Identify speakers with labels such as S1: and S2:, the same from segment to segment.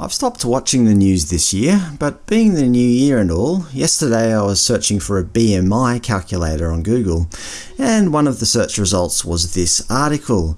S1: I've stopped watching the news this year, but being the new year and all, yesterday I was searching for a BMI calculator on Google, and one of the search results was this article.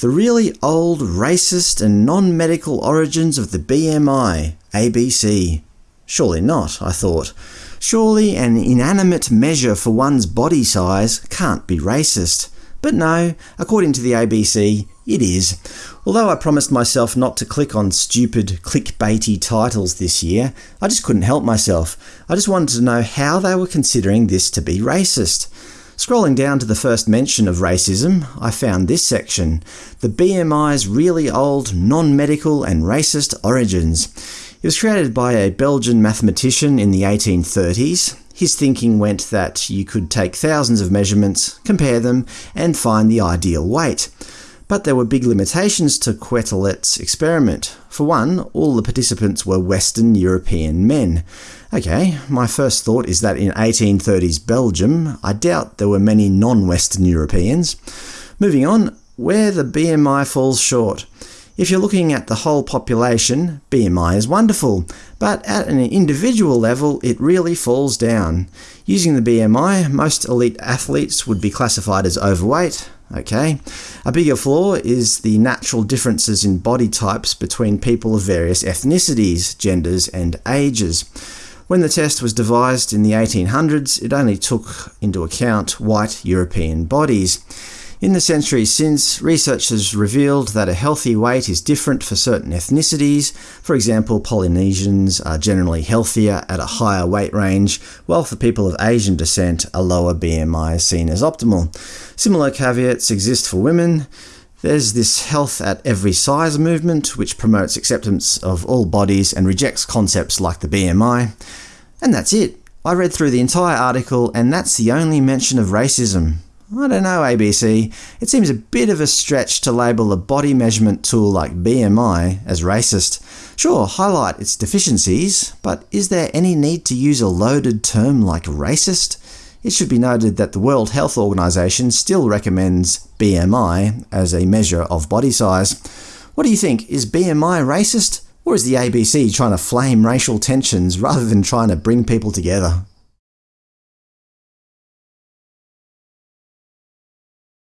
S1: The really old, racist and non-medical origins of the BMI, ABC. Surely not, I thought. Surely an inanimate measure for one's body size can't be racist. But no, according to the ABC, it is. Although I promised myself not to click on stupid, clickbaity titles this year, I just couldn't help myself. I just wanted to know how they were considering this to be racist. Scrolling down to the first mention of racism, I found this section – the BMI's really old, non-medical and racist origins. It was created by a Belgian mathematician in the 1830s. His thinking went that you could take thousands of measurements, compare them, and find the ideal weight. But there were big limitations to Quetelet's experiment. For one, all the participants were Western European men. OK, my first thought is that in 1830s Belgium, I doubt there were many non-Western Europeans. Moving on, where the BMI falls short. If you're looking at the whole population, BMI is wonderful, but at an individual level it really falls down. Using the BMI, most elite athletes would be classified as overweight. Okay. A bigger flaw is the natural differences in body types between people of various ethnicities, genders and ages. When the test was devised in the 1800s, it only took into account white European bodies. In the centuries since, research has revealed that a healthy weight is different for certain ethnicities. For example, Polynesians are generally healthier at a higher weight range, while for people of Asian descent, a lower BMI is seen as optimal. Similar caveats exist for women. There's this health at every size movement, which promotes acceptance of all bodies and rejects concepts like the BMI. And that's it. I read through the entire article, and that's the only mention of racism. I don't know, ABC. It seems a bit of a stretch to label a body measurement tool like BMI as racist. Sure, highlight its deficiencies, but is there any need to use a loaded term like racist? It should be noted that the World Health Organization still recommends BMI as a measure of body size. What do you think? Is BMI racist? Or is the ABC trying to flame racial tensions rather than trying to bring people together?